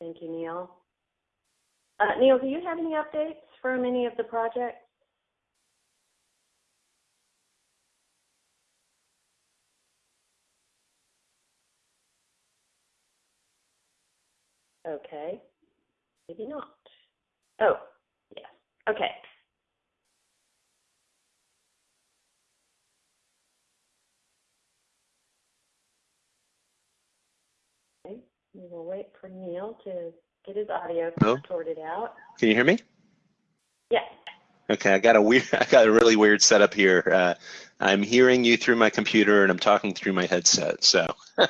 Thank you, Neil. Uh, Neil, do you have any updates from any of the projects? Okay, maybe not. Oh, yes, okay. Okay, we will wait for Neil to get his audio sorted out. Can you hear me? Yes, Okay, I got a weird, I got a really weird setup here. Uh, I'm hearing you through my computer and I'm talking through my headset. So, I,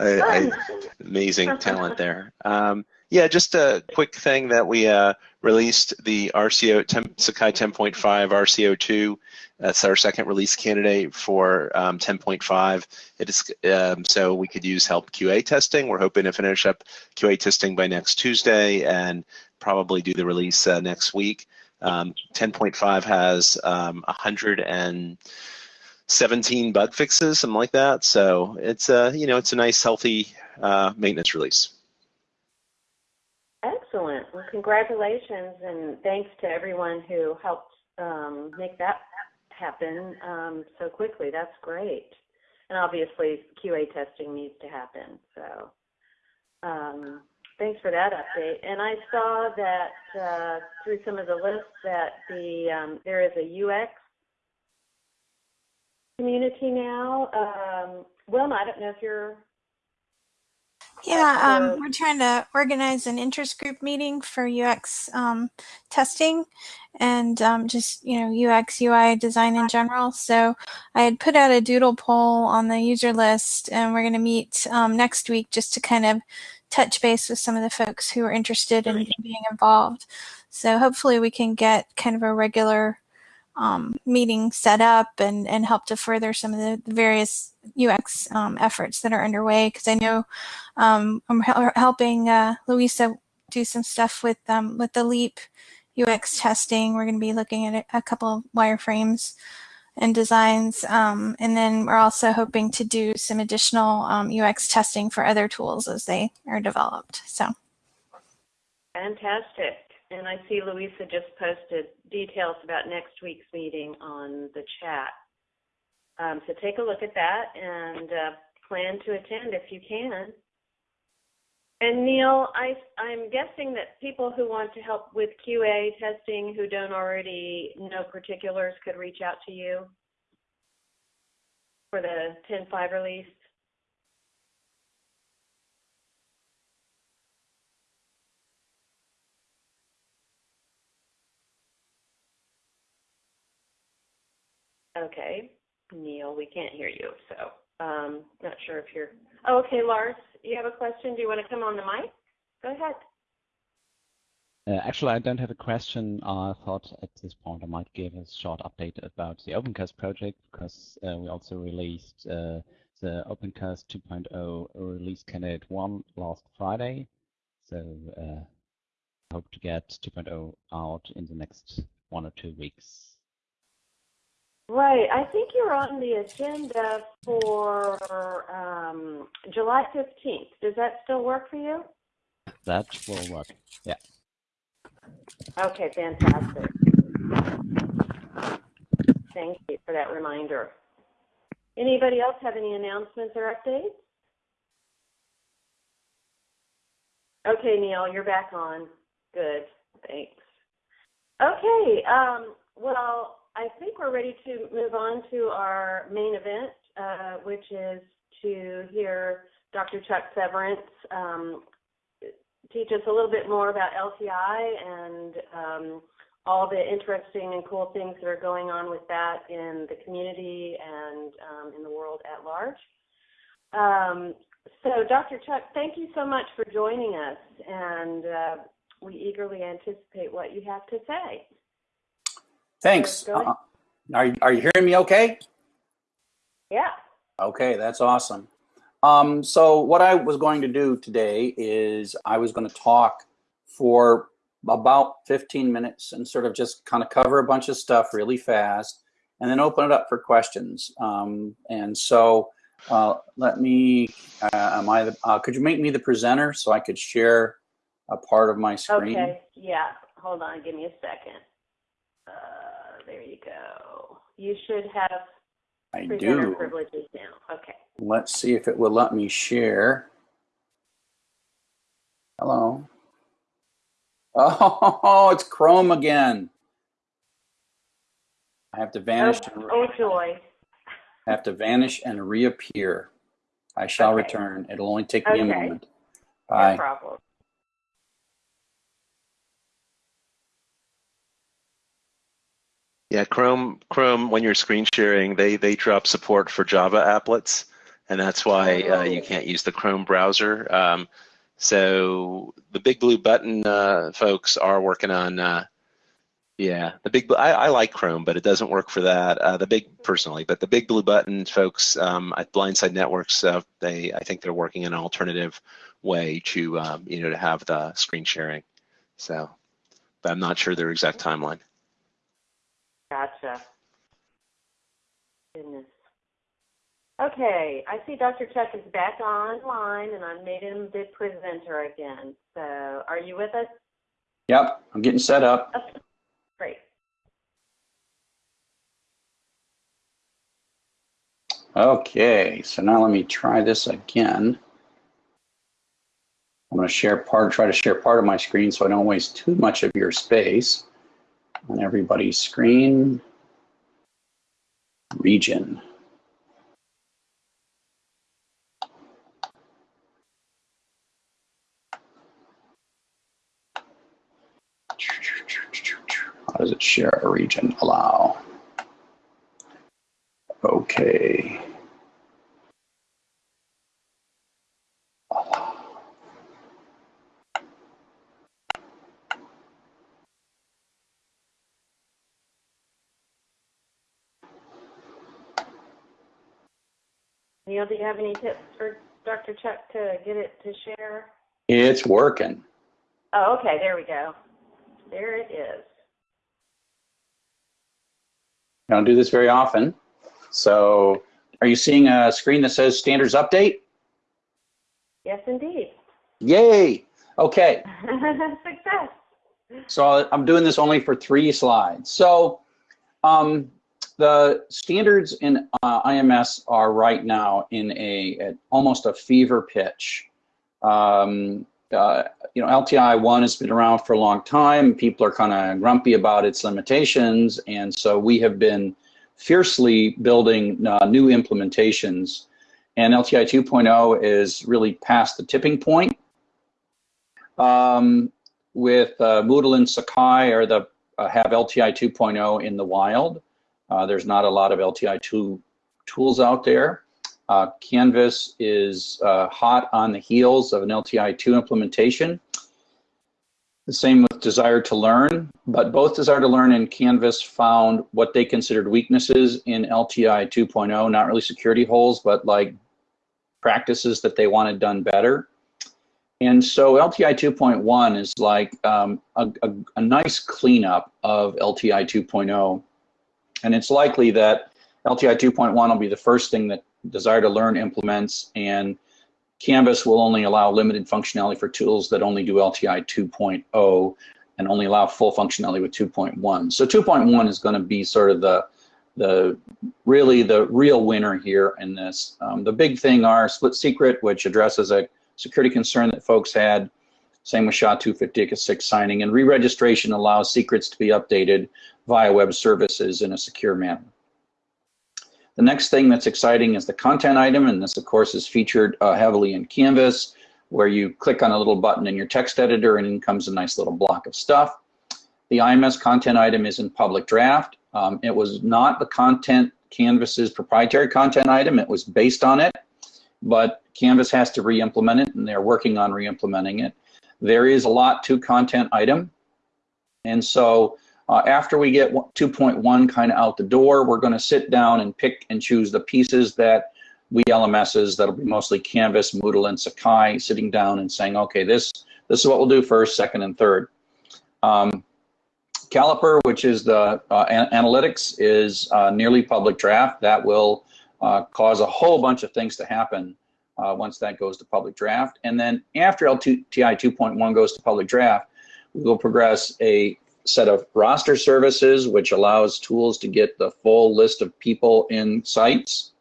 I, amazing talent there. Um, yeah, just a quick thing that we uh, released the RCO temp, Sakai 10.5 RCO2. That's our second release candidate for um, 10.5. It is um, so we could use help QA testing. We're hoping to finish up QA testing by next Tuesday and probably do the release uh, next week. Um, 10.5 has um, 117 bug fixes, something like that. So it's a you know it's a nice healthy uh, maintenance release. Excellent. Well, congratulations and thanks to everyone who helped um, make that happen um, so quickly. That's great. And obviously, QA testing needs to happen. So, um, thanks for that update. And I saw that uh, through some of the lists that the um, there is a UX community now. Um, Wilma, I don't know if you're Yeah, um, we're trying to organize an interest group meeting for UX um, testing and um, just you know UX UI design in general. So I had put out a doodle poll on the user list, and we're going to meet um, next week just to kind of touch base with some of the folks who are interested in being involved. So hopefully we can get kind of a regular um, meeting set up and, and help to further some of the various UX um, efforts that are underway. Because I know um, I'm hel- helping uh, Louisa do some stuff with um, with the Leap UX testing. We're going to be looking at a, a couple of wireframes and designs, um, and then we're also hoping to do some additional um, UX testing for other tools as they are developed. So. Fantastic. And I see Louisa just posted details about next week's meeting on the chat. Um, so take a look at that and uh, plan to attend if you can. And Neil, I, I'm guessing that people who want to help with QA testing who don't already know particulars could reach out to you for the 10.5 release. Okay, Neil, we can't hear you, so um, not sure if you're. Oh, okay, Lars, you have a question? Do you want to come on the mic? Go ahead. Uh, actually, I don't have a question. I thought at this point I might give a short update about the OpenCast project because uh, we also released uh, the OpenCast 2.0 release candidate 1 last Friday. So uh, hope to get 2.0 out in the next one or two weeks. Right, I think you're on the agenda for um, July 15th. Does that still work for you? That will work. Yeah. Okay, fantastic. Thank you for that reminder. Anybody else have any announcements or updates? Okay, Neil, you're back on. Good, thanks. Okay, um, well, I think we're ready to move on to our main event, uh, which is to hear Dr. Chuck Severance um, teach us a little bit more about LTI and um, all the interesting and cool things that are going on with that in the community and um, in the world at large. Um, so, Dr. Chuck, thank you so much for joining us, and uh, we eagerly anticipate what you have to say. Thanks. Uh, are, you- are you hearing me okay? Yeah. Okay, that's awesome. Um, so what I was going to do today is I was going to talk for about 15 minutes and sort of just kind of cover a bunch of stuff really fast and then open it up for questions. Um, and so uh, let me, uh, am I, the, uh, could you make me the presenter so I could share a part of my screen? Okay, yeah, hold on, give me a second. Uh, there you go. You should have I do. privileges now. Okay. Let's see if it will let me share. Hello. Oh, it's Chrome again. I have to vanish. Oh, oh joy. have to vanish and reappear. I shall Okay. return. It'll only take me a Okay. moment. No Bye. problem. Yeah, Chrome, Chrome, when you're screen sharing, they they drop support for Java applets, and that's why uh, you Oh. can't use the Chrome browser. Um, so the Big Blue Button uh, folks are working on. Uh, yeah, the big. I, I like Chrome, but it doesn't work for that. Uh, the big personally, but the Big Blue Button folks um, at Blindside Networks, uh, they I think they're working an alternative way to um, you know to have the screen sharing. So, but I'm not sure their exact timeline. Gotcha. Goodness. Okay, I see Dr. Chuck is back online and I made him the presenter again. So are you with us? Yep, I'm getting set up. Okay, great. Okay, so now let me try this again. I'm going to share part, try to share part of my screen so I don't waste too much of your space on everybody's screen. Region. How does it share a region? Allow. Okay. Neil, do you have any tips for Dr. Chuck to get it to share? It's working. Oh, okay, there we go. There it is. I don't do this very often. So are you seeing a screen that says standards update? Yes, indeed. Yay. Okay. Success. So I'm doing this only for three slides. So um, the standards in uh, IMS are right now in a almost a fever pitch. Um, uh, you know, LTI one has been around for a long time. People are kind of grumpy about its limitations, and so we have been fiercely building uh, new implementations. And LTI 2.0 is really past the tipping point. Um, with uh, Moodle and Sakai are the uh, have LTI 2.0 in the wild. Uh, there's not a lot of LTI 2 tools out there. Uh, Canvas is uh, hot on the heels of an LTI 2 implementation. The same with Desire2Learn, but both Desire2Learn and Canvas found what they considered weaknesses in LTI 2.0, not really security holes, but like practices that they wanted done better. And so LTI 2.1 is like um, a, a, a nice cleanup of LTI 2.0. And it's likely that LTI 2.1 will be the first thing that Desire2Learn implements, and Canvas will only allow limited functionality for tools that only do LTI 2.0 and only allow full functionality with 2.1. So 2.1 is going to be sort of the the really the real winner here in this. Um, the big thing are split secret, which addresses a security concern that folks had. Same with SHA-256 signing, and re-registration allows secrets to be updated via web services in a secure manner. The next thing that's exciting is the content item, and this, of course, is featured uh, heavily in Canvas, where you click on a little button in your text editor, and in comes a nice little block of stuff. The IMS content item is in public draft. Um, it was not the content Canvas's proprietary content item. It was based on it, but Canvas has to re-implement it, and they're working on re-implementing it. There is a lot to content item, and so uh, after we get 2.1 kind of out the door, we're going to sit down and pick and choose the pieces that we LMSs, that'll be mostly Canvas, Moodle, and Sakai, sitting down and saying, okay, this, this is what we'll do first, second, and third. Um, Caliper, which is the uh, an analytics, is uh, nearly public draft. That will uh, cause a whole bunch of things to happen uh, once that goes to public draft. And then after LTI 2.1 goes to public draft, we will progress a set of roster services, which allows tools to get the full list of people in sites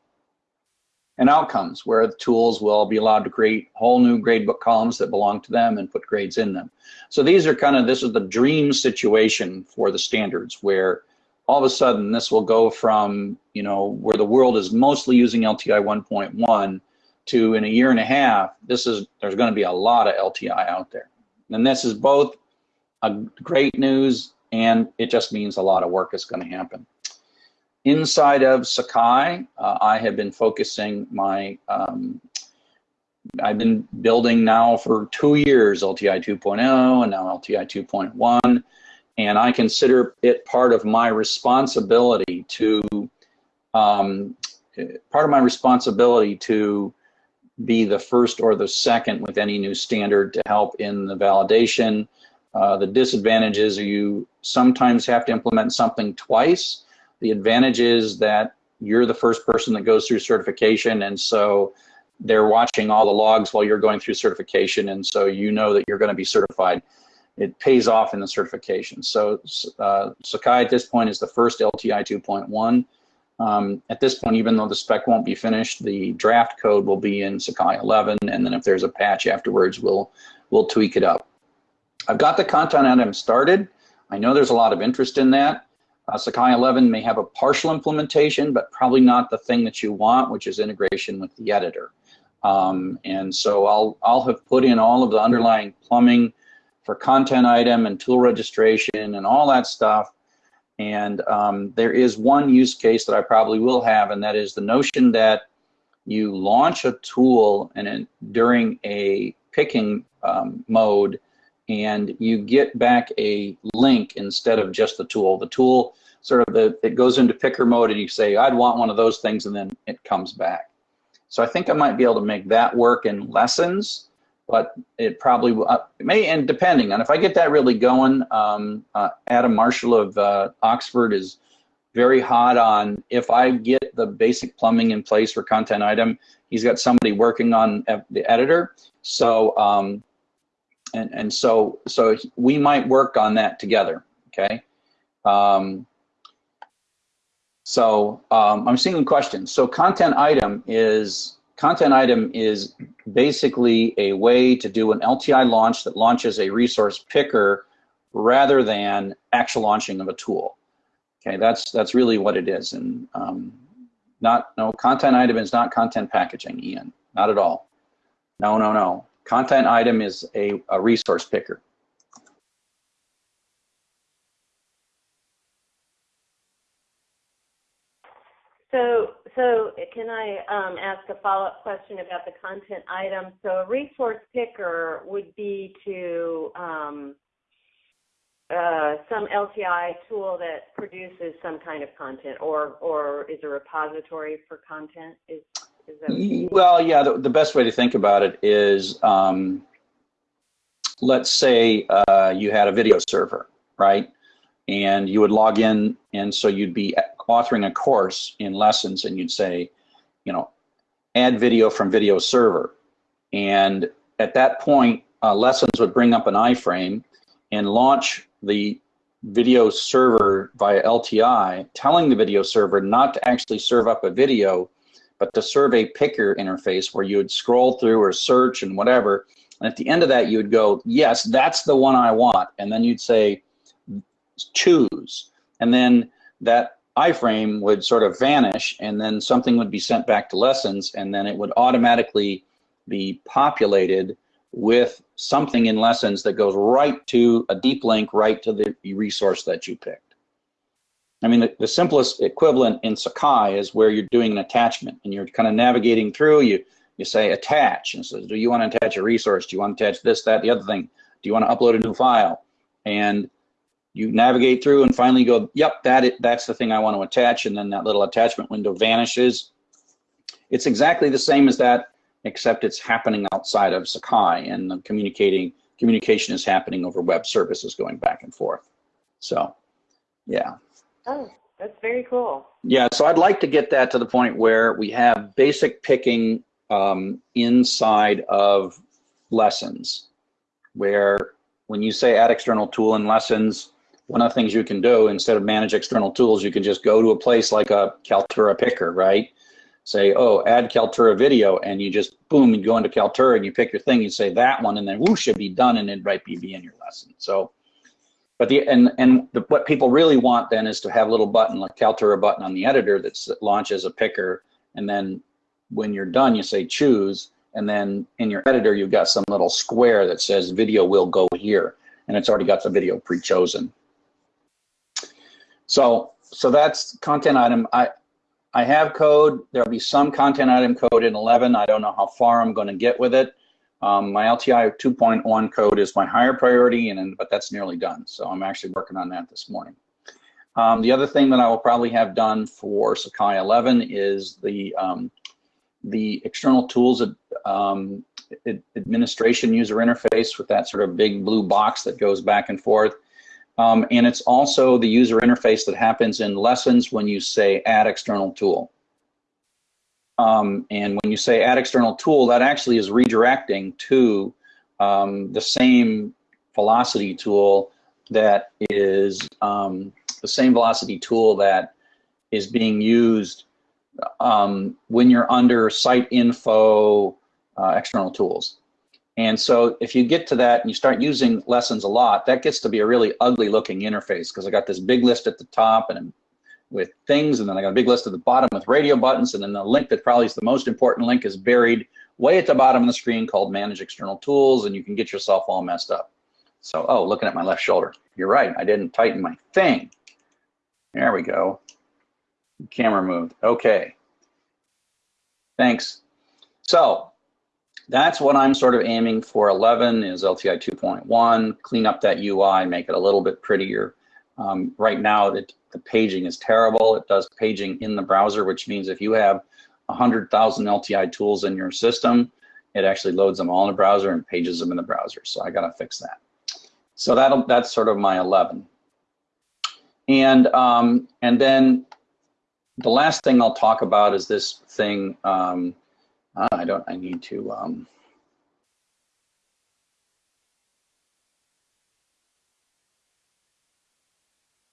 and outcomes where the tools will be allowed to create whole new gradebook columns that belong to them and put grades in them. So these are kind of, this is the dream situation for the standards where all of a sudden this will go from, you know, where the world is mostly using LTI 1.1 to in a year and a half, this is, there's going to be a lot of LTI out there. And this is both a great news and it just means a lot of work is going to happen. Inside of Sakai, uh, I have been focusing my, um, I've been building now for two years LTI 2.0 and now LTI 2.1, and I consider it part of my responsibility to, um, part of my responsibility to be the first or the second with any new standard to help in the validation. Uh, the disadvantages are you sometimes have to implement something twice the advantage is that you're the first person that goes through certification, and so they're watching all the logs while you're going through certification, and so you know that you're going to be certified. It pays off in the certification. So uh, Sakai at this point is the first LTI 2.1. Um, at this point, even though the spec won't be finished, the draft code will be in Sakai 11, and then if there's a patch afterwards, we'll we'll tweak it up. I've got the content item started. I know there's a lot of interest in that. Uh, Sakai 11 may have a partial implementation, but probably not the thing that you want, which is integration with the editor. Um, and so I'll, I'll have put in all of the underlying plumbing for content item and tool registration and all that stuff. And um, there is one use case that I probably will have, and that is the notion that you launch a tool and during a picking um, mode, and you get back a link instead of just the tool. The tool sort of the, it goes into picker mode and you say, I'd want one of those things, and then it comes back. So I think I might be able to make that work in lessons, but it probably uh, may, and depending on if I get that really going, um, uh, Adam Marshall of uh, Oxford is very hot on if I get the basic plumbing in place for content item, he's got somebody working on the editor. So, um, and, and so, so we might work on that together. Okay. Um, so um, I'm seeing questions. So content item is content item is basically a way to do an LTI launch that launches a resource picker rather than actual launching of a tool. Okay, that's that's really what it is, and um, not no content item is not content packaging, Ian, not at all. No, no, no. Content item is a, a resource picker. So, so can I um, ask a follow-up question about the content item? So, a resource picker would be to um, uh, some LTI tool that produces some kind of content, or or is a repository for content? Is, is well, yeah. The, the, best way to think about it is, um, let's say uh, you had a video server, right? And you would log in, and so you'd be authoring a course in lessons and you'd say, you know, add video from video server. And at that point, uh, lessons would bring up an iframe and launch the video server via LTI, telling the video server not to actually serve up a video, but to serve a picker interface where you would scroll through or search and whatever. And at the end of that, you would go, yes, that's the one I want. And then you'd say, choose. And then that iframe would sort of vanish and then something would be sent back to lessons and then it would automatically be populated with something in lessons that goes right to a deep link right to the resource that you picked. I mean, the, the simplest equivalent in Sakai is where you're doing an attachment and you're kind of navigating through, you, you say attach and says, do you want to attach a resource? Do you want to attach this, that, the other thing? Do you want to upload a new file? And you navigate through and finally go, yep, that it, that's the thing I want to attach, and then that little attachment window vanishes. It's exactly the same as that, except it's happening outside of Sakai, and the communicating communication is happening over web services going back and forth. So, yeah. Oh, that's very cool. Yeah, so I'd like to get that to the point where we have basic picking um, inside of lessons, where when you say add external tool in lessons, one of the things you can do instead of manage external tools, you can just go to a place like a Kaltura picker, right? Say, oh, add Kaltura video, and you just boom, you go into Kaltura and you pick your thing, you say that one, and then whoosh, should be done, and it might be in your lesson. So, but the and and the, what people really want then is to have a little button like Kaltura button on the editor that launches a picker, and then when you're done, you say choose, and then in your editor you've got some little square that says video will go here, and it's already got the video pre-chosen. So, so that's content item. I, I have code. There'll be some content item code in 11. I don't know how far I'm going to get with it. Um, my LTI 2.1 code is my higher priority, and but that's nearly done. So I'm actually working on that this morning. Um, the other thing that I will probably have done for Sakai 11 is the um, the external tools um, administration user interface with that sort of big blue box that goes back and forth. Um, and it's also the user interface that happens in lessons when you say add external tool. Um, and when you say add external tool, that actually is redirecting to um, the same velocity tool that is um, the same velocity tool that is being used um, when you're under site info uh, external tools. And so if you get to that and you start using lessons a lot, that gets to be a really ugly looking interface because I got this big list at the top and with things, and then I got a big list at the bottom with radio buttons, and then the link that probably is the most important link is buried way at the bottom of the screen called Manage External Tools, and you can get yourself all messed up. So, oh, looking at my left shoulder. You're right, I didn't tighten my thing. There we go. Camera moved. Okay. Thanks. So that's what I'm sort of aiming for 11 is LTI 2.1, clean up that UI, make it a little bit prettier. Um, right now, the, the paging is terrible. It does paging in the browser, which means if you have 100,000 LTI tools in your system, it actually loads them all in the browser and pages them in the browser. So I got to fix that. So that that's sort of my 11. And um, and then the last thing I'll talk about is this thing. Um, uh, I don't, I need to, um,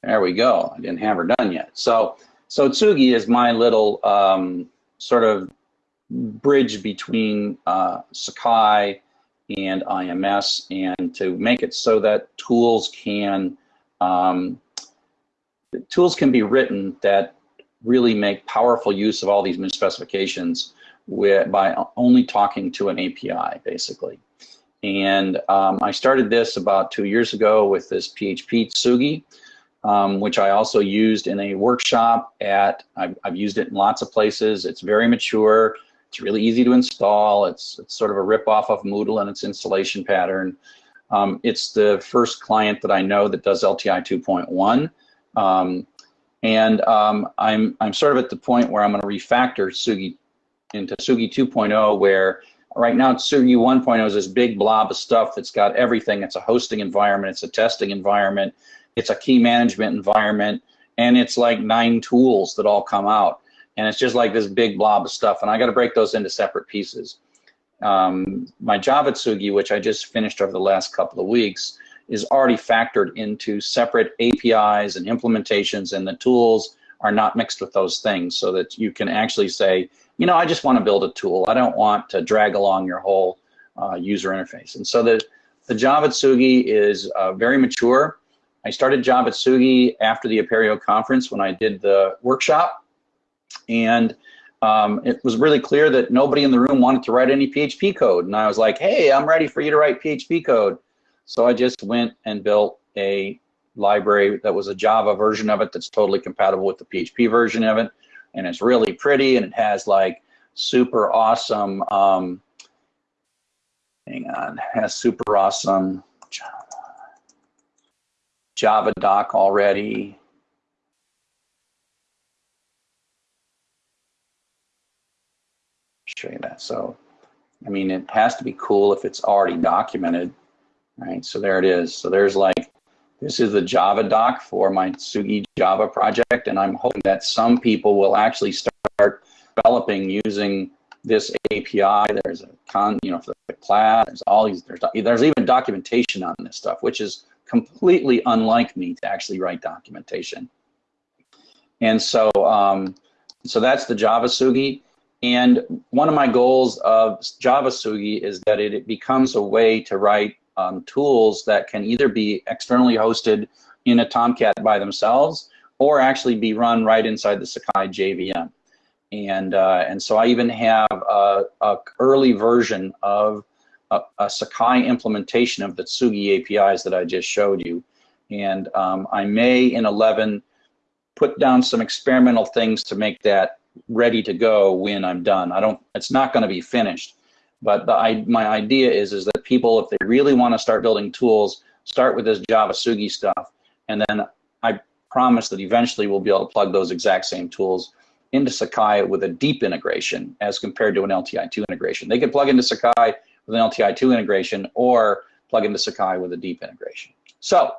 there we go. I didn't have her done yet. So, so Tsugi is my little um, sort of bridge between uh, Sakai and IMS and to make it so that tools can um, tools can be written that really make powerful use of all these new specifications with, by only talking to an API, basically. And um, I started this about two years ago with this PHP Tsugi, um, which I also used in a workshop at, I've, I've, used it in lots of places. It's very mature. It's really easy to install. It's, it's sort of a rip-off of Moodle and its installation pattern. Um, it's the first client that I know that does LTI 2.1. Um, and um, I'm, I'm sort of at the point where I'm going to refactor Tsugi into Tsugi 2.0 where right now Tsugi 1.0 is this big blob of stuff that's got everything. It's a hosting environment, it's a testing environment, it's a key management environment, and it's like nine tools that all come out. And it's just like this big blob of stuff. And I got to break those into separate pieces. Um, my at Tsugi, which I just finished over the last couple of weeks, is already factored into separate APIs and implementations, and the tools are not mixed with those things so that you can actually say, you know, I just want to build a tool. I don't want to drag along your whole uh, user interface. And so the, the Java Tsugi is uh, very mature. I started Java Tsugi after the Apereo conference when I did the workshop. And um, it was really clear that nobody in the room wanted to write any PHP code. And I was like, hey, I'm ready for you to write PHP code. So I just went and built a library that was a Java version of it that's totally compatible with the PHP version of it and it's really pretty and it has like super awesome um, hang on has super awesome Java doc already. Show you that. So I mean it has to be cool if it's already documented right? So there it is. So there's like this is the Java doc for my Tsugi Java project, and I'm hoping that some people will actually start developing using this API. There's a con, you know, for the class. There's all these. There's there's even documentation on this stuff, which is completely unlike me to actually write documentation. And so, um, so that's the Java Tsugi. And one of my goals of Java Tsugi is that it, it becomes a way to write um, tools that can either be externally hosted in a Tomcat by themselves or actually be run right inside the Sakai JVM. And, uh, and so I even have a, a early version of a, a, Sakai implementation of the Tsugi APIs that I just showed you. And um, I may in 11 put down some experimental things to make that ready to go when I'm done. I don't, it's not going to be finished. But the, my idea is, is that people, if they really want to start building tools, start with this Java Tsugi stuff. And then I promise that eventually we'll be able to plug those exact same tools into Sakai with a deep integration as compared to an LTI2 integration. They could plug into Sakai with an LTI2 integration or plug into Sakai with a deep integration. So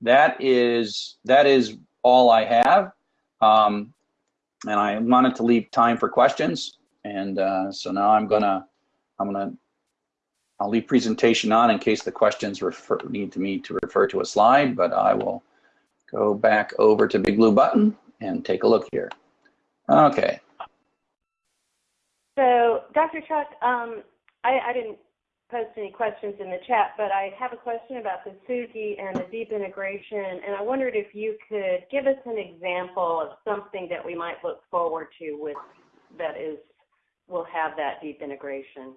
that is that is all I have. Um, and I wanted to leave time for questions. And uh, so now I'm gonna I'm gonna I'll leave presentation on in case the questions refer, need to me to refer to a slide, but I will go back over to Big Blue Button and take a look here. Okay. So, Dr. Chuck, um, I, I, didn't post any questions in the chat, but I have a question about the Tsugi and the deep integration, and I wondered if you could give us an example of something that we might look forward to with that is will have that deep integration.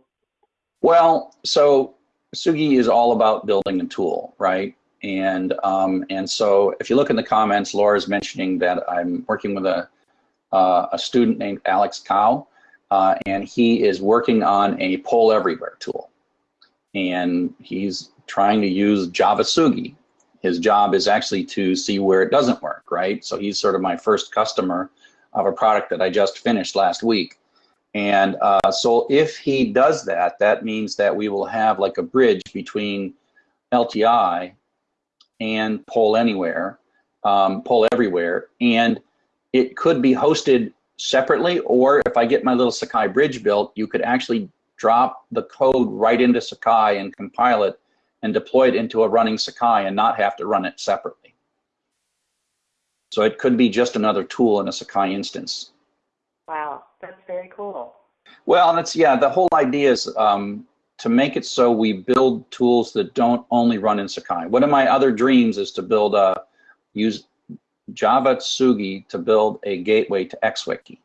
Well, so Tsugi is all about building a tool, right? And um, and so if you look in the comments, Laura's mentioning that I'm working with a uh, a student named Alex Cow, uh, and he is working on a poll everywhere tool. And he's trying to use Java Tsugi. His job is actually to see where it doesn't work, right? So he's sort of my first customer of a product that I just finished last week. And uh, so if he does that, that means that we will have like a bridge between LTI and Poll Anywhere, um, Poll Everywhere, and it could be hosted separately, or if I get my little Sakai bridge built, you could actually drop the code right into Sakai and compile it and deploy it into a running Sakai and not have to run it separately. So it could be just another tool in a Sakai instance. Wow, that's very cool. Well, that's yeah. The whole idea is um, to make it so we build tools that don't only run in Sakai. One of my other dreams is to build a use Java Tsugi to build a gateway to XWiki,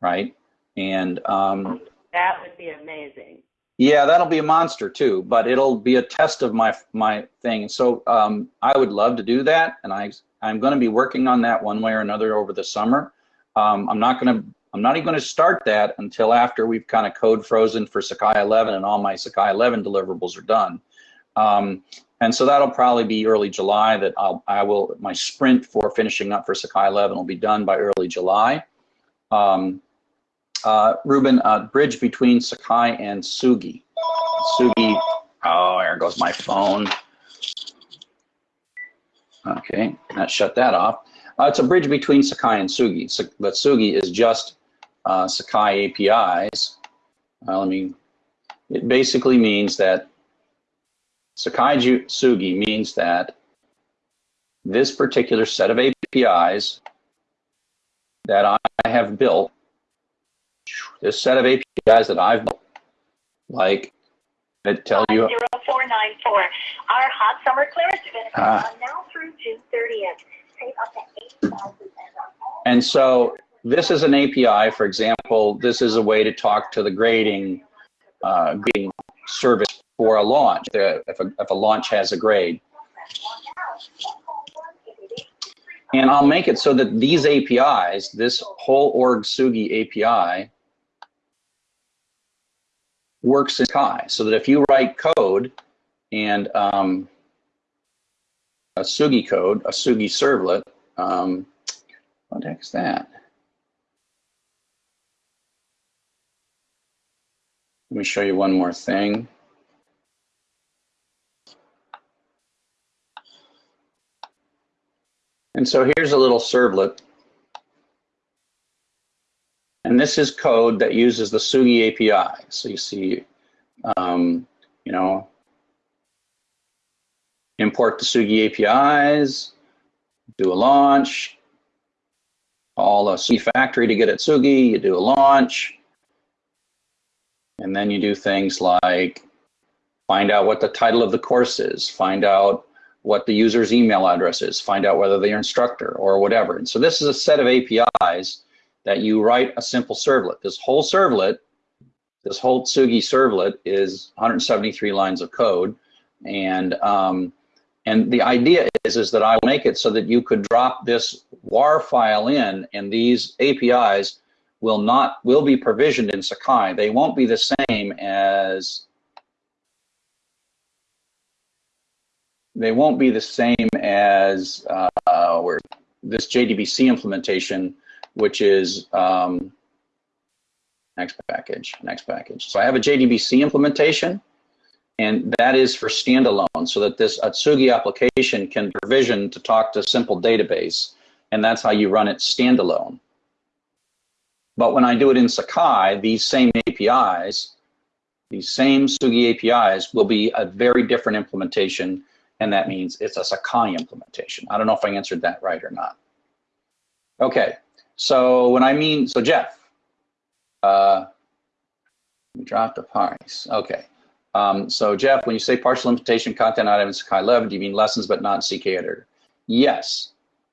right? And um, that would be amazing. Yeah, that'll be a monster too, but it'll be a test of my my thing. So um, I would love to do that, and I I'm going to be working on that one way or another over the summer. Um, I'm not going to I'm not even going to start that until after we've kind of code frozen for Sakai 11 and all my Sakai 11 deliverables are done. Um, and so that'll probably be early July that I'll, I will, my sprint for finishing up for Sakai 11 will be done by early July. Um, uh, Ruben, uh, bridge between Sakai and Tsugi. Tsugi, oh, there goes my phone. Okay, that shut that off. Uh, it's a bridge between Sakai and Tsugi, but Tsugi is just uh, Sakai APIs. Uh, let me, it basically means that Sakai Tsugi means that this particular set of APIs that I have built, this set of APIs that I've built, like I tell you. 0494. Our hot summer clearance event uh, now through June 30th. Save up to 8,000 And so this is an API, for example, this is a way to talk to the grading, uh, grading service for a launch, if a, if a launch has a grade. And I'll make it so that these APIs, this whole org Tsugi API, works in Kai. So that if you write code and um, a Tsugi code, a Tsugi servlet, um, what the heck is that? Let me show you one more thing. And so here's a little servlet. And this is code that uses the Tsugi API. So you see, um, you know, import the Tsugi APIs, do a launch, call a Tsugi factory to get at Tsugi, you do a launch, and then you do things like find out what the title of the course is, find out what the user's email address is, find out whether they're instructor or whatever. And so this is a set of APIs that you write a simple servlet. This whole servlet, this whole Tsugi servlet is 173 lines of code. And um, and the idea is, is that I make it so that you could drop this WAR file in and these APIs will not will be provisioned in Sakai. They won't be the same as they won't be the same as uh, where this JDBC implementation, which is um, next package, next package. So I have a JDBC implementation and that is for standalone so that this Atsugi application can provision to talk to simple database, and that's how you run it standalone. But when I do it in Sakai, these same APIs, these same Tsugi APIs will be a very different implementation, and that means it's a Sakai implementation. I don't know if I answered that right or not. Okay, so when I mean, so Jeff, uh, drop the price. Okay. Um, so Jeff, when you say partial implementation content items Sakai 11, do you mean lessons but not CK editor? Yes,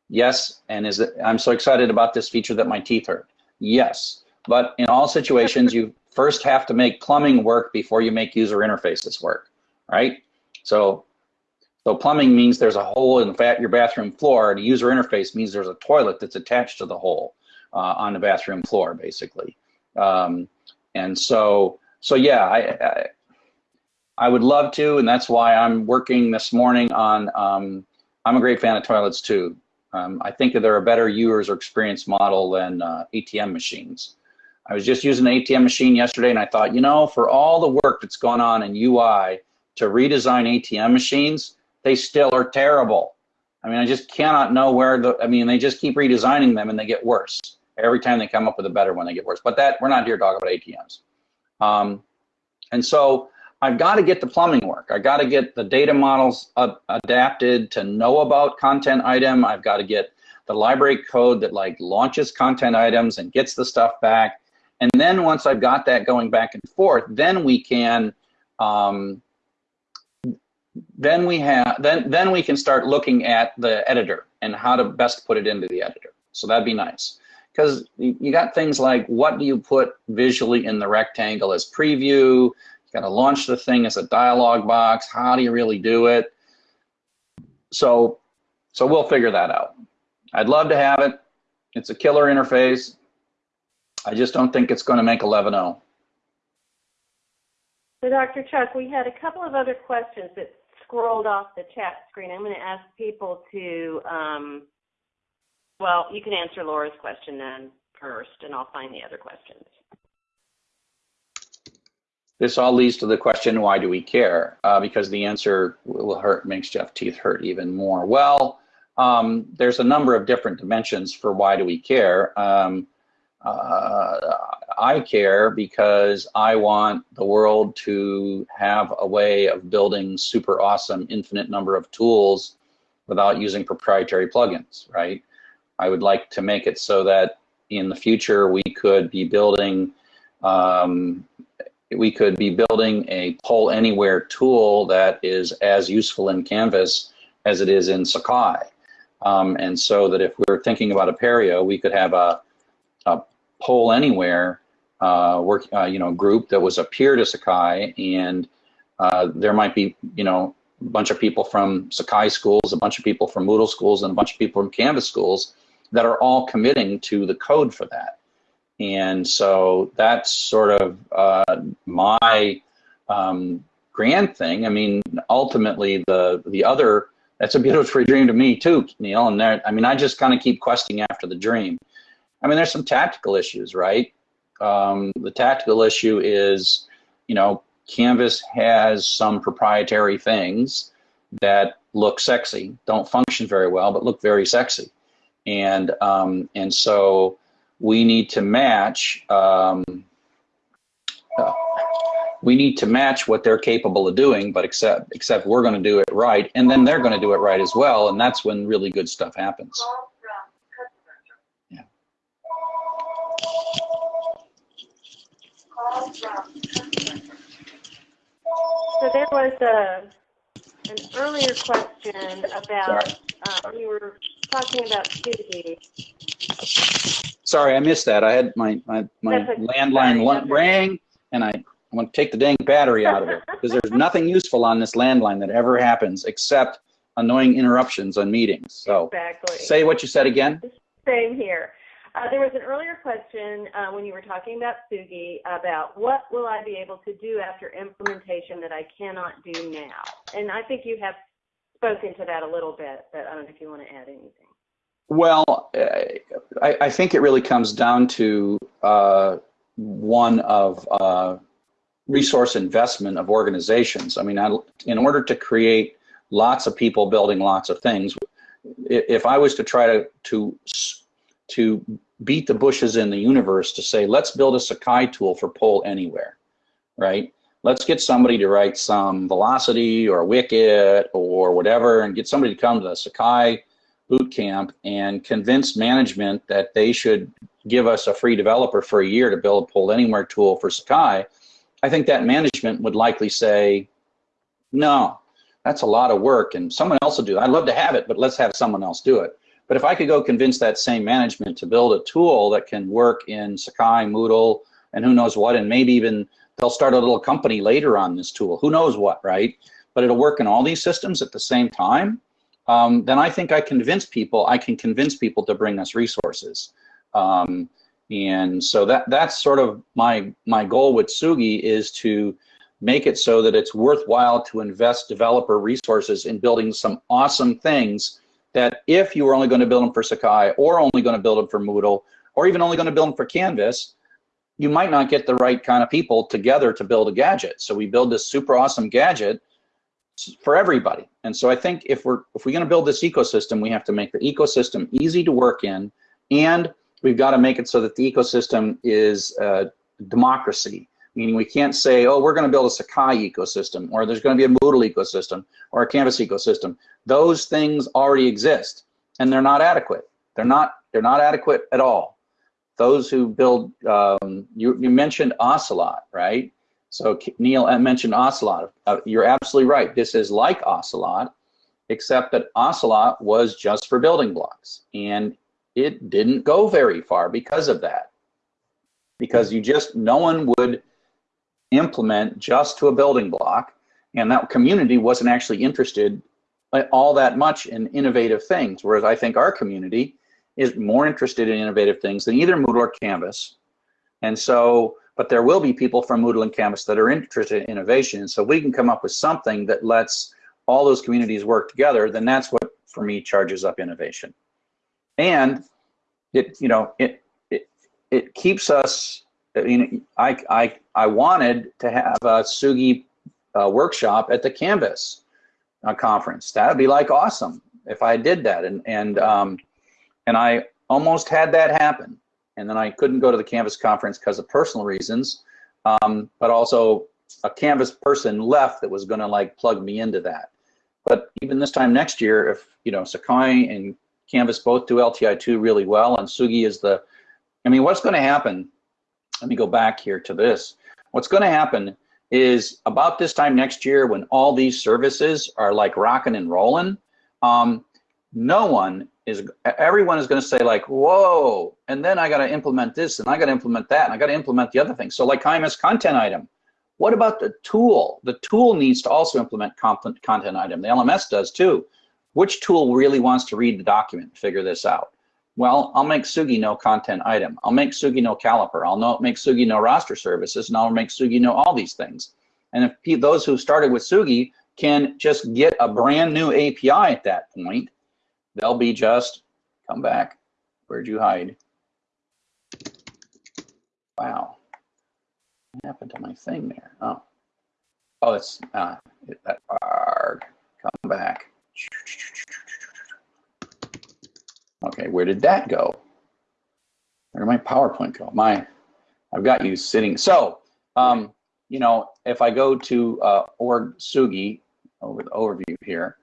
yes, and is it, I'm so excited about this feature that my teeth hurt. Yes, but in all situations, you first have to make plumbing work before you make user interfaces work, right? So, so plumbing means there's a hole in your bathroom floor, and a user interface means there's a toilet that's attached to the hole uh, on the bathroom floor, basically. Um, and so, so yeah, I, I I would love to, and that's why I'm working this morning on. Um, I'm a great fan of toilets too. Um, I think that they're a better user experience model than uh, ATM machines. I was just using an ATM machine yesterday, and I thought, you know, for all the work that's gone on in UI to redesign ATM machines, they still are terrible. I mean, I just cannot know where the. I mean, they just keep redesigning them, and they get worse every time they come up with a better one. They get worse. But that we're not here to talk about ATMs. Um, and so I've got to get the plumbing work. I've got to get the data models adapted to know about content item. I've got to get the library code that like launches content items and gets the stuff back. And then once I've got that going back and forth, then we can, um, then we have, then then we can start looking at the editor and how to best put it into the editor. So that'd be nice because you got things like what do you put visually in the rectangle as preview got to launch the thing as a dialog box. How do you really do it? So, so we'll figure that out. I'd love to have it. It's a killer interface. I just don't think it's going to make 11.0. So, Dr. Chuck, we had a couple of other questions that scrolled off the chat screen. I'm going to ask people to, um, well, you can answer Laura's question then first, and I'll find the other questions. This all leads to the question, why do we care? Uh, because the answer will hurt, makes Jeff teeth hurt even more. Well, um, there's a number of different dimensions for why do we care. Um, uh, I care because I want the world to have a way of building super awesome infinite number of tools without using proprietary plugins, right? I would like to make it so that in the future we could be building um, we could be building a poll anywhere tool that is as useful in Canvas as it is in Sakai. Um, and so that if we're thinking about Apereo, we could have a, a poll anywhere uh, work, uh, you know, group that was a peer to Sakai, and uh, there might be, you know, a bunch of people from Sakai schools, a bunch of people from Moodle schools, and a bunch of people from Canvas schools that are all committing to the code for that. And so that's sort of uh, my um, grand thing. I mean, ultimately, the the other that's a beautiful dream to me too, Neil. And there, I mean, I just kind of keep questing after the dream. I mean, there's some tactical issues, right? Um, the tactical issue is, you know, Canvas has some proprietary things that look sexy, don't function very well, but look very sexy, and um, and so we need to match. Um, uh, we need to match what they're capable of doing, but except except we're going to do it right, and then they're going to do it right as well, and that's when really good stuff happens. Yeah. So there was a an earlier question about uh, we were talking about Suzy. Sorry, I missed that. I had my my, my landline Sorry, lu- that's okay. rang, and I I want to take the dang battery out of it because there's nothing useful on this landline that ever happens except annoying interruptions on meetings. So Exactly. say what you said again. Same here. Uh, there was an earlier question uh, when you were talking about Tsugi about what will I be able to do after implementation that I cannot do now? And I think you have spoken to that a little bit, but I don't know if you want to add anything. Well, uh, I, I think it really comes down to uh, one of uh, resource investment of organizations. I mean, I, in order to create lots of people building lots of things, if I was to try to to to beat the bushes in the universe to say, let's build a Sakai tool for poll anywhere, right? Let's get somebody to write some Velocity or Wicket or whatever, and get somebody to come to the Sakai boot camp and convince management that they should give us a free developer for a year to build a pull anywhere tool for Sakai. I think that management would likely say, no, that's a lot of work and someone else will do it. I'd love to have it, but let's have someone else do it. But if I could go convince that same management to build a tool that can work in Sakai, Moodle, and who knows what, and maybe even they'll start a little company later on this tool, who knows what, right? But it'll work in all these systems at the same time, um, then I think I convince people, I can convince people to bring us resources. Um, and so that that's sort of my my goal with Tsugi is to make it so that it's worthwhile to invest developer resources in building some awesome things that if you were only going to build them for Sakai or only going to build them for Moodle or even only going to build them for Canvas, you might not get the right kind of people together to build a gadget. So we build this super awesome gadget for everybody. And so I think if we're if we're going to build this ecosystem, we have to make the ecosystem easy to work in, and we've got to make it so that the ecosystem is uh, democracy. Meaning we can't say, oh, we're going to build a Sakai ecosystem, or there's going to be a Moodle ecosystem, or a Canvas ecosystem. Those things already exist, and they're not adequate. They're not. They're not adequate at all. Those who build, um, you, you mentioned Ocelot, right? So Neil mentioned Ocelot. Uh, you're absolutely right. This is like Ocelot, except that Ocelot was just for building blocks, and it didn't go very far because of that. Because you just no one would implement just to a building block, and that community wasn't actually interested all that much in innovative things. Whereas I think our community is more interested in innovative things than either Moodle or Canvas, and so but there will be people from Moodle and Canvas that are interested in innovation. So we can come up with something that lets all those communities work together, then that's what, for me, charges up innovation. And it, you know, it, it, it keeps us, you know, I, I, I wanted to have a Tsugi uh, workshop at the Canvas uh, conference. That would be like awesome if I did that. And, and, um, and I almost had that happen and then I couldn't go to the Canvas conference because of personal reasons, um, but also a Canvas person left that was going to like plug me into that. But even this time next year, if you know Sakai and Canvas both do LTI2 really well, and Tsugi is the, I mean, what's going to happen? Let me go back here to this. What's going to happen is about this time next year, when all these services are like rocking and rolling, um, no one is everyone is going to say like whoa and then i got to implement this and i got to implement that and i got to implement the other thing. So like IMS content item what about the tool? The tool needs to also implement content content item. The lms does too. Which tool really wants to read the document and figure this out? Well i'll make Tsugi no content item. I'll make Tsugi no caliper. I'll know, make Tsugi no roster services and i'll make Tsugi no all these things. And if those who started with Tsugi can just get a brand new api at that point they'll be just come back. Where'd you hide? Wow. What happened to my thing there? Oh. Oh it's uh that hard come back. Okay where did that go? Where did my PowerPoint go? My, I've got you sitting. So, um, you know, if I go to uh, org Tsugi, over the overview here,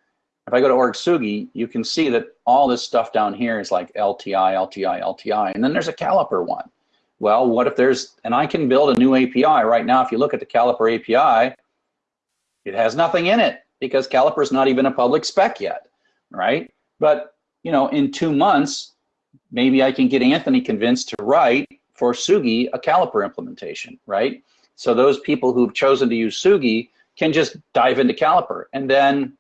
if I go to org Tsugi, you can see that all this stuff down here is like LTI, LTI, LTI, and then there's a caliper one. Well, what if there's, and I can build a new API right now. If you look at the caliper API, it has nothing in it because caliper is not even a public spec yet, right? But, you know, in two months, maybe I can get Anthony convinced to write for Tsugi a caliper implementation, right? So those people who've chosen to use Tsugi can just dive into caliper and then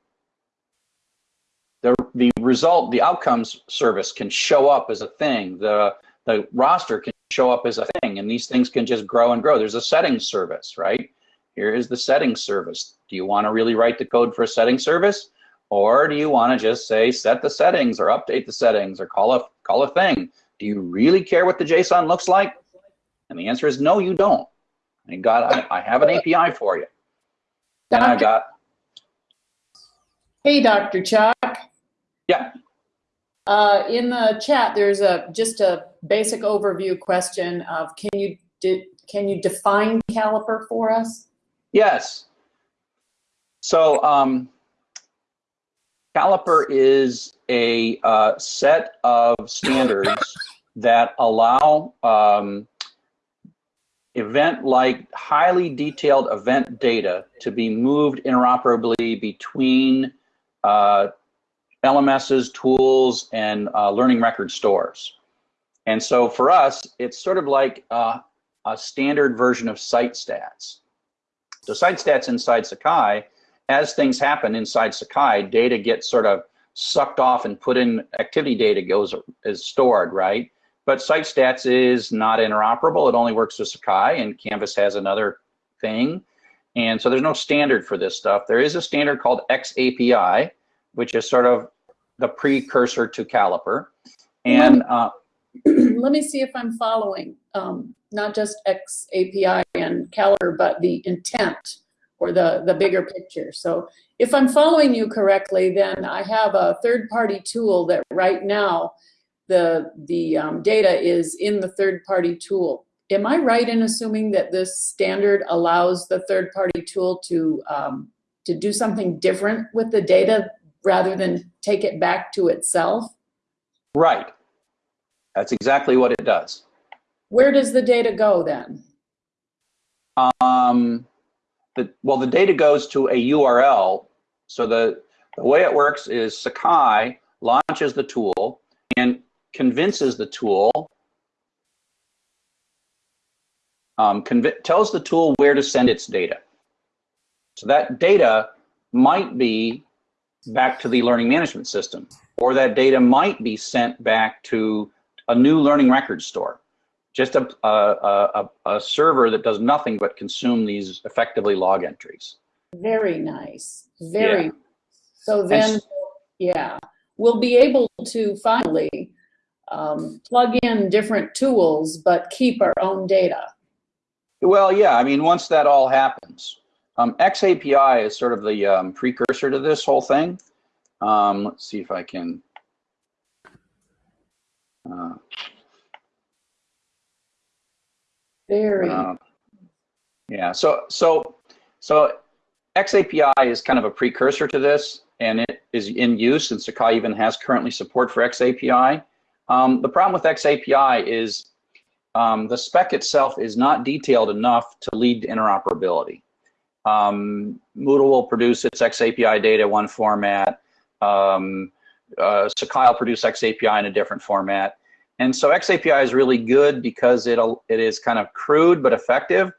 the, the result, the outcomes service can show up as a thing. The, the roster can show up as a thing and these things can just grow and grow. There's a settings service, right? Here is the settings service. Do you want to really write the code for a settings service? Or do you want to just say set the settings or update the settings or call a, call a thing? Do you really care what the JSON looks like? And the answer is no, you don't. I got, I, I have an API for you. And I got. Hey, Dr. Chuck. Yeah. Uh, in the chat, there's a just a basic overview question of can you can you define caliper for us? Yes. So um, Caliper is a uh, set of standards that allow um, event-like, highly detailed event data to be moved interoperably between uh, LMSs, tools, and uh, learning record stores. And so for us, it's sort of like uh, a standard version of site stats. So site stats inside Sakai as things happen inside Sakai, data gets sort of sucked off and put in activity data goes is stored, right? But site stats is not interoperable. It only works with Sakai and Canvas has another thing. And so there's no standard for this stuff. There is a standard called XAPI, which is sort of the precursor to Caliper. And uh, let me see if I'm following. Um, not just X API and Caliper, but the intent or the, the bigger picture. So if I'm following you correctly, then I have a third-party tool that right now the, the um, data is in the third-party tool. Am I right in assuming that this standard allows the third-party tool to, um, to do something different with the data rather than take it back to itself? Right. That's exactly what it does. Where does the data go then? Um, the, well, the data goes to a URL. So the, the way it works is Sakai launches the tool and convinces the tool, um, tells the tool where to send its data. So that data might be back to the learning management system, or that data might be sent back to a new learning record store just a, a, a, a, server that does nothing but consume these effectively log entries. Very nice. Very. Yeah. So then, and, yeah, we'll be able to finally um, plug in different tools, but keep our own data. Well, yeah, I mean, once that all happens, um, XAPI is sort of the um, precursor to this whole thing. Um, let's see if I can. Uh, Very. Uh, yeah. So so so XAPI is kind of a precursor to this, and it is in use, and Sakai even has currently support for XAPI. Um, the problem with XAPI is um, the spec itself is not detailed enough to lead to interoperability. Um, Moodle will produce its XAPI data one format. Um, uh, Sakai will produce XAPI in a different format. And so XAPI is really good because it'll, it is kind of crude but effective.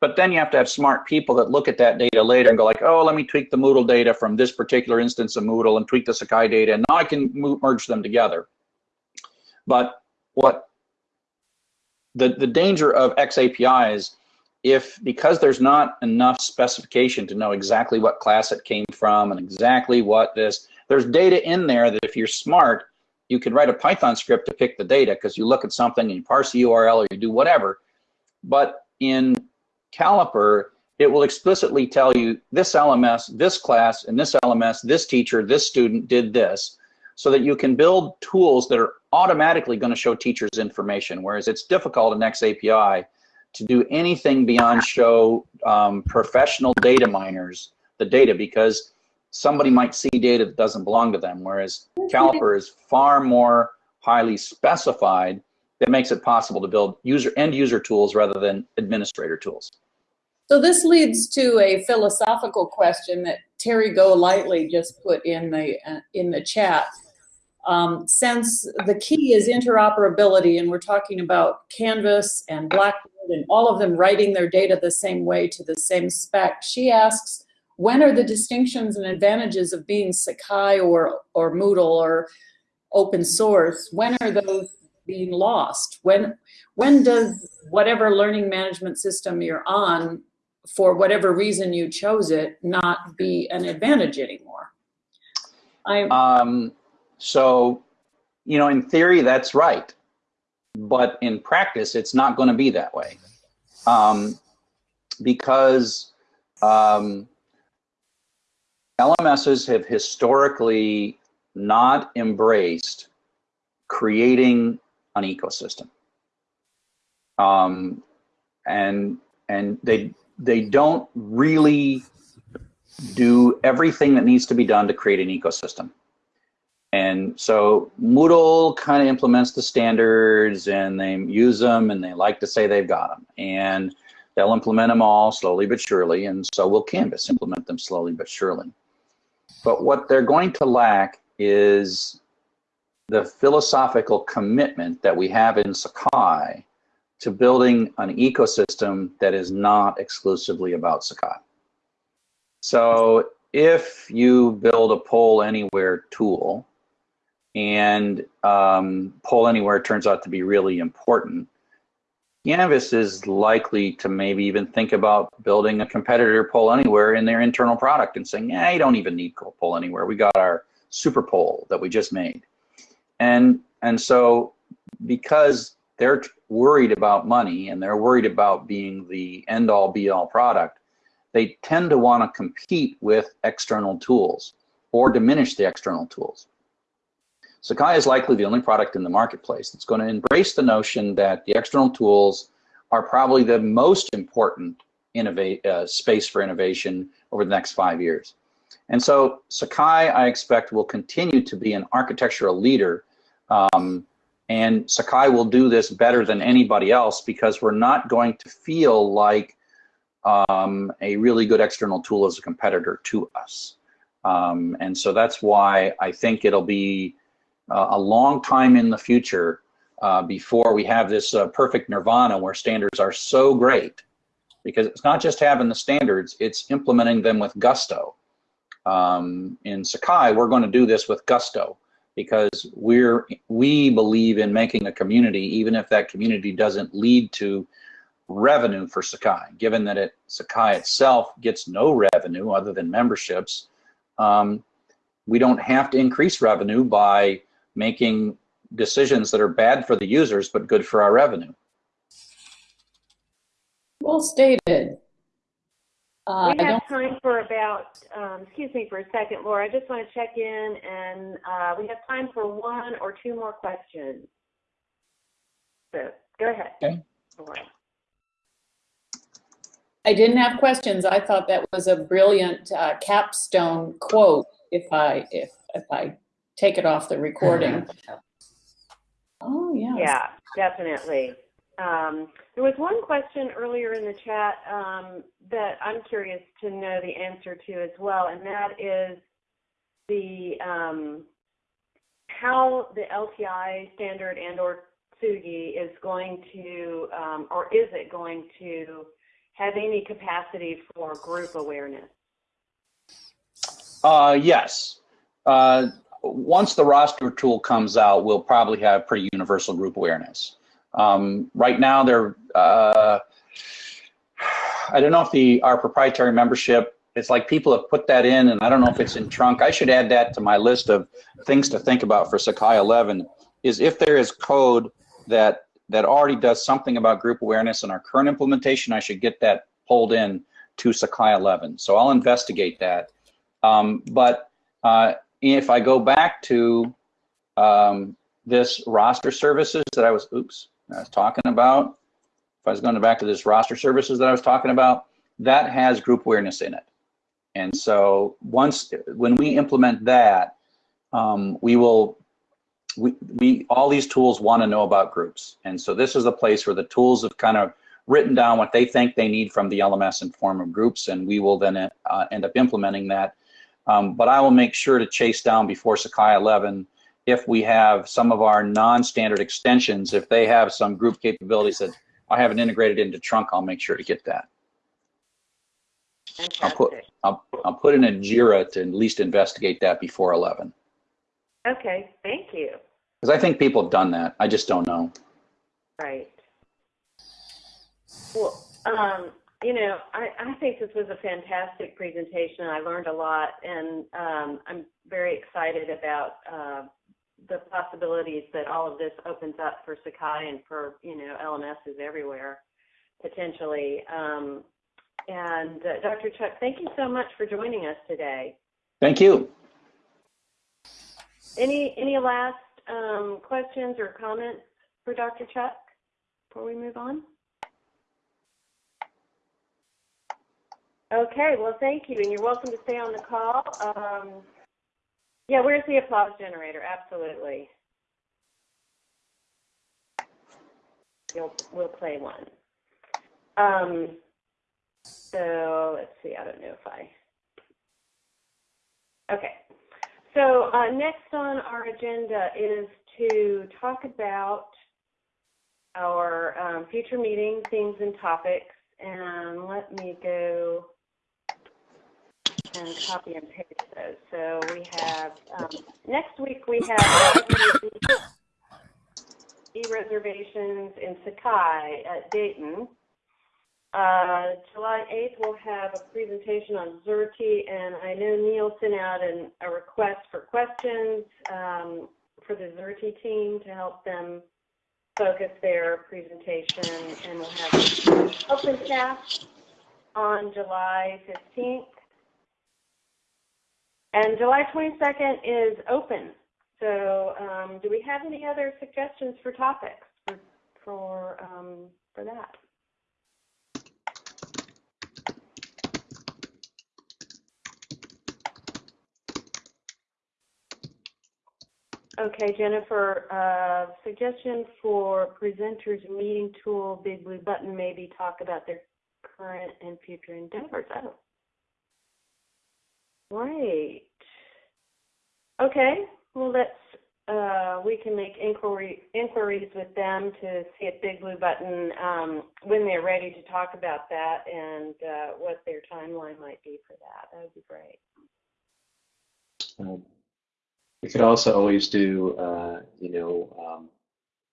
But then you have to have smart people that look at that data later and go like, oh, let me tweak the Moodle data from this particular instance of Moodle and tweak the Sakai data, and now I can merge them together. But what the, the danger of XAPI is if, because there's not enough specification to know exactly what class it came from and exactly what this, there's data in there that if you're smart, you can write a Python script to pick the data because you look at something and you parse the URL or you do whatever. But in Caliper, it will explicitly tell you this LMS, this class, and this LMS, this teacher, this student did this. so that you can build tools that are automatically going to show teachers information, whereas it's difficult in XAPI to do anything beyond show um, professional data miners the data because somebody might see data that doesn't belong to them, whereas Caliper is far more highly specified that makes it possible to build user end user tools rather than administrator tools. So this leads to a philosophical question that Terry Golightly just put in the uh, in the chat. Um, since the key is interoperability, and we're talking about Canvas and Blackboard and all of them writing their data the same way to the same spec, she asks, when are the distinctions and advantages of being Sakai or or Moodle or open source? When are those being lost? When when does whatever learning management system you're on for whatever reason you chose it, not be an advantage anymore. I um, so, you know, in theory, that's right, but in practice, it's not going to be that way, um, because um, LMSs have historically not embraced creating an ecosystem. Um, and and they they don't really do everything that needs to be done to create an ecosystem. And so Moodle kind of implements the standards and they use them and they like to say they've got them. And they'll implement them all slowly but surely. And so will Canvas implement them slowly but surely. But what they're going to lack is the philosophical commitment that we have in Sakai to building an ecosystem that is not exclusively about Sakai. So if you build a poll anywhere tool and um, poll anywhere turns out to be really important, Canvas is likely to maybe even think about building a competitor poll anywhere in their internal product and saying, yeah, you don't even need poll anywhere. We got our super poll that we just made. And, and so because they're worried about money and they're worried about being the end all be all product, they tend to want to compete with external tools or diminish the external tools. Sakai is likely the only product in the marketplace that's going to embrace the notion that the external tools are probably the most important innovate, uh, space for innovation over the next five years. And so Sakai, I expect, will continue to be an architectural leader um, and Sakai will do this better than anybody else because we're not going to feel like um, a really good external tool as a competitor to us. Um, and so that's why I think it'll be uh, a long time in the future uh, before we have this uh, perfect nirvana where standards are so great because it's not just having the standards, it's implementing them with gusto. Um, in Sakai, we're going to do this with gusto because we're we believe in making a community even if that community doesn't lead to revenue for Sakai given that it Sakai itself gets no revenue other than memberships um, we don't have to increase revenue by making decisions that are bad for the users but good for our revenue well stated uh, we have time for about, um, excuse me for a second, Laura. I just want to check in, and uh, we have time for one or two more questions. So go ahead, okay. Laura. I didn't have questions. I thought that was a brilliant uh, capstone quote. If I if if I take it off the recording. oh yeah. Yeah, definitely. Um, there was one question earlier in the chat um, that I'm curious to know the answer to as well, and that is the um, how the LTI standard and or Tsugi is going to, um, or is it going to have any capacity for group awareness? Uh, yes. Uh, once the roster tool comes out, we'll probably have pretty universal group awareness. Um, right now, they're uh, I don't know if the our proprietary membership. It's like people have put that in, and I don't know if it's in trunk. I should add that to my list of things to think about for Sakai 11. Is if there is code that that already does something about group awareness in our current implementation, I should get that pulled in to Sakai 11. So I'll investigate that. Um, but uh, if I go back to um, this roster services that I was, oops, I was talking about, if I was going back to this roster services that I was talking about, that has group awareness in it. And so once, when we implement that, um, we will, we, we, all these tools want to know about groups. And so this is the place where the tools have kind of written down what they think they need from the LMS in form of groups, and we will then uh, end up implementing that. Um, but I will make sure to chase down before Sakai 11 if we have some of our non-standard extensions, if they have some group capabilities that I haven't integrated into Trunk, I'll make sure to get that. I'll put, I'll, I'll put in a JIRA to at least investigate that before 11. Okay, thank you. Because I think people have done that. I just don't know. Right. Well, um, you know, I, I think this was a fantastic presentation. I learned a lot, and um, I'm very excited about uh, the possibilities that all of this opens up for Sakai and for you know LMSs everywhere, potentially. Um, and uh, Dr. Chuck, thank you so much for joining us today. Thank you. Any any last um, questions or comments for Dr. Chuck before we move on? Okay, well, thank you, and you're welcome to stay on the call. Um, yeah, where's the applause generator? Absolutely. You'll, we'll play one. Um, so let's see, I don't know if I. Okay. So uh, next on our agenda is to talk about our um, future meeting themes and topics. And let me go and copy and paste those. So we have, um, next week we have e-reservations in Sakai at Dayton. Uh, July 8th, we'll have a presentation on Xerte, and I know Neil sent out an, a request for questions um, for the Xerte team to help them focus their presentation, and we'll have OpenCast on July 15th. And July 22nd is open. So um, do we have any other suggestions for topics for, for, um, for that? Okay, Jennifer, uh, suggestion for presenters meeting tool, Big Blue Button, maybe talk about their current and future endeavors. Oh. Great. Okay, well, let's, uh, we can make inquiry, inquiries with them to see if Big Blue Button, um, when they're ready to talk about that and, uh, what their timeline might be for that. That would be great. Um, we could also always do, uh, you know, um,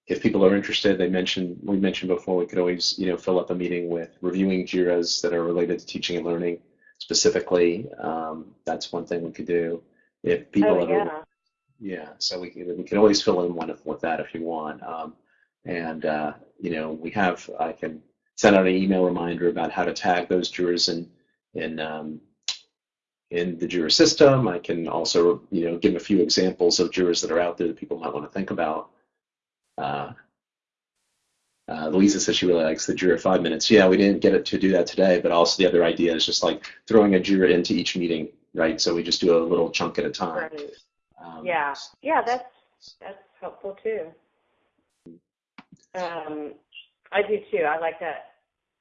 if people are interested, they mentioned we mentioned before we could always, you know, fill up a meeting with reviewing JIRAs that are related to teaching and learning specifically. Um, that's one thing we could do. If people Oh, a- yeah. yeah, so we can we can always fill in one of, with that if you want. Um, and uh, you know, we have I can send out an email reminder about how to tag those JIRAs in in um, in the Jira system. I can also, you know, give a few examples of JIRAs that are out there that people might want to think about. Uh, uh, Louisa says she really likes the Jira five minutes. Yeah, we didn't get it to do that today, but also the other idea is just like throwing a Jira into each meeting, right? So we just do a little chunk at a time. Right. Um, Yeah, yeah, that's that's helpful too. Um, I do too. I like that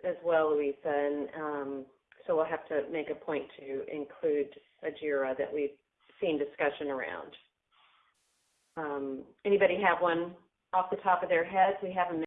as well, Louisa. And um, so we'll have to make a point to include a JIRA that we've seen discussion around. Um, anybody have one off the top of their heads? We have a